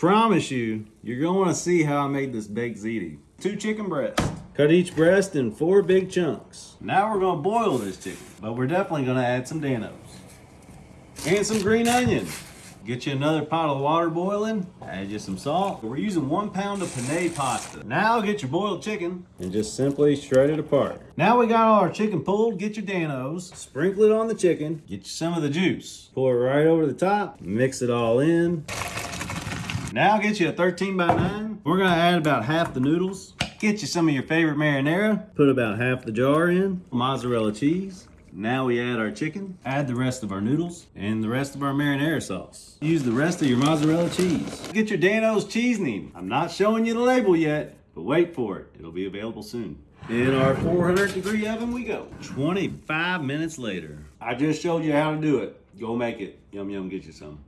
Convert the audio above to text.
promise you, you're gonna wanna see how I made this baked ziti. Two chicken breasts. Cut each breast in four big chunks. Now we're gonna boil this chicken, but we're definitely gonna add some Dan-O's. And some green onion. Get you another pot of water boiling, add you some salt. We're using one pound of penne pasta. Now get your boiled chicken and just simply shred it apart. Now we got all our chicken pulled, get your Dan-O's, sprinkle it on the chicken, get you some of the juice. Pour it right over the top, mix it all in. Now I'll get you a 13 by 9. We're gonna add about half the noodles. Get you some of your favorite marinara. Put about half the jar in. Mozzarella cheese. Now we add our chicken, add the rest of our noodles, and the rest of our marinara sauce. Use the rest of your mozzarella cheese. Get your Dan-O's seasoning. I'm not showing you the label yet, but wait for it. It'll be available soon. In our 400 degree oven we go. 25 minutes later. I just showed you how to do it. Go make it. Yum yum, get you some.